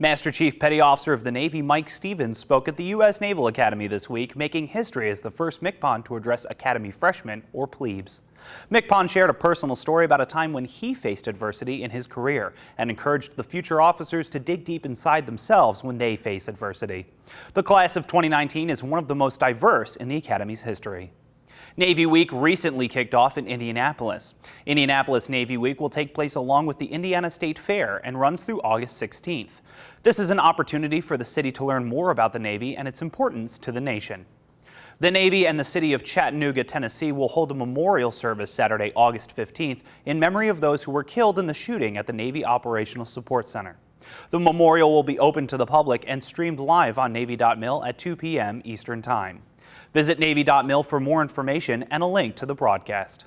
Master Chief Petty Officer of the Navy Mike Stevens spoke at the U.S. Naval Academy this week, making history as the first MCPON to address Academy freshmen or plebes. MCPON shared a personal story about a time when he faced adversity in his career and encouraged the future officers to dig deep inside themselves when they face adversity. The class of 2019 is one of the most diverse in the Academy's history. Navy Week recently kicked off in Indianapolis. Indianapolis Navy Week will take place along with the Indiana State Fair and runs through August 16th. This is an opportunity for the city to learn more about the Navy and its importance to the nation. The Navy and the city of Chattanooga, Tennessee will hold a memorial service Saturday, August 15th in memory of those who were killed in the shooting at the Navy Operational Support Center. The memorial will be open to the public and streamed live on Navy.mil at 2 p.m. Eastern Time. Visit Navy.mil for more information and a link to the broadcast.